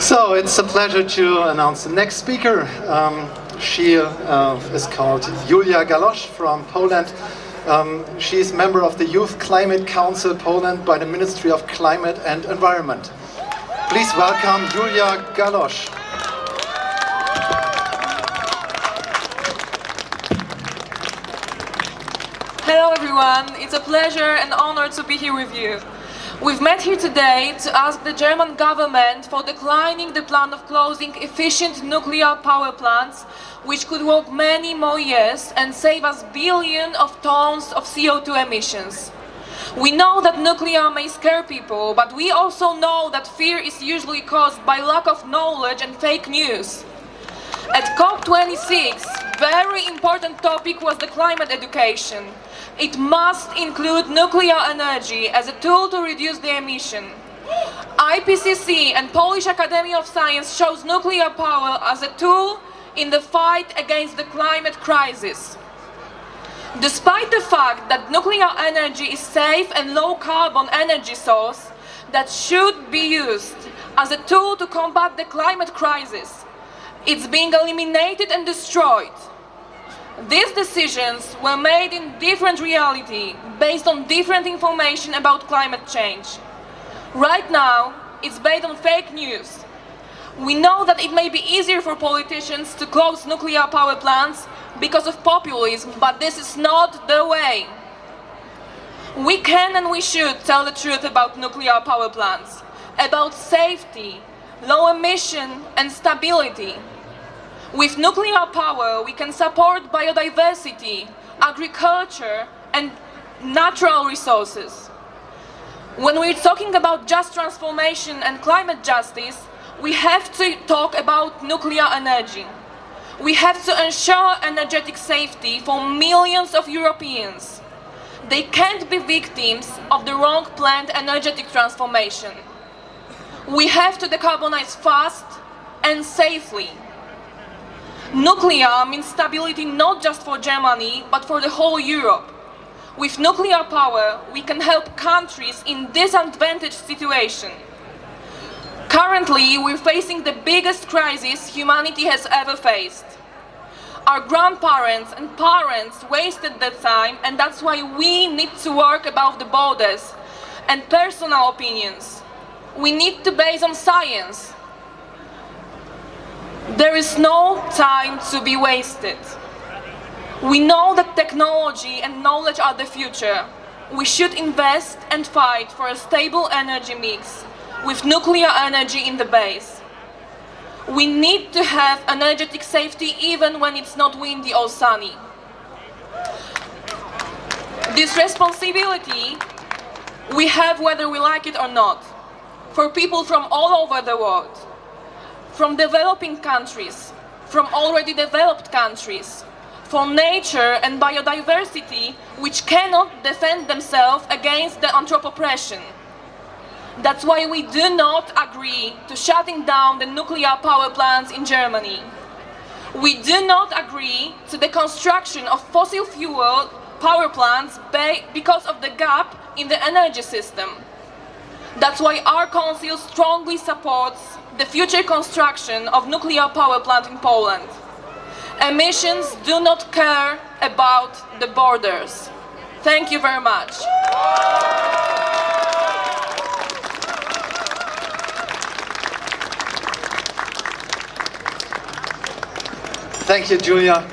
So it's a pleasure to announce the next speaker. Um, she uh, is called Julia Galosz from Poland. Um, she is member of the Youth Climate Council Poland by the Ministry of Climate and Environment. Please welcome Julia Galosz. Hello everyone, it's a pleasure and honor to be here with you. We've met here today to ask the German government for declining the plan of closing efficient nuclear power plants which could work many more years and save us billions of tons of CO2 emissions. We know that nuclear may scare people, but we also know that fear is usually caused by lack of knowledge and fake news. At COP26, very important topic was the climate education. It must include nuclear energy as a tool to reduce the emission. IPCC and Polish Academy of Science shows nuclear power as a tool in the fight against the climate crisis. Despite the fact that nuclear energy is safe and low carbon energy source that should be used as a tool to combat the climate crisis, it's being eliminated and destroyed. These decisions were made in different reality, based on different information about climate change. Right now, it's based on fake news. We know that it may be easier for politicians to close nuclear power plants because of populism, but this is not the way. We can and we should tell the truth about nuclear power plants, about safety, low emission and stability. With nuclear power, we can support biodiversity, agriculture and natural resources. When we're talking about just transformation and climate justice, we have to talk about nuclear energy. We have to ensure energetic safety for millions of Europeans. They can't be victims of the wrong planned energetic transformation. We have to decarbonize fast and safely. Nuclear means stability not just for Germany, but for the whole Europe. With nuclear power, we can help countries in disadvantaged situation. Currently, we're facing the biggest crisis humanity has ever faced. Our grandparents and parents wasted their time and that's why we need to work above the borders and personal opinions. We need to base on science, there is no time to be wasted. We know that technology and knowledge are the future. We should invest and fight for a stable energy mix with nuclear energy in the base. We need to have energetic safety even when it's not windy or sunny. This responsibility we have whether we like it or not, for people from all over the world from developing countries, from already developed countries, from nature and biodiversity which cannot defend themselves against the anthropopression. That's why we do not agree to shutting down the nuclear power plants in Germany. We do not agree to the construction of fossil fuel power plants because of the gap in the energy system. That's why our council strongly supports the future construction of nuclear power plant in Poland. Emissions do not care about the borders. Thank you very much. Thank you, Julia.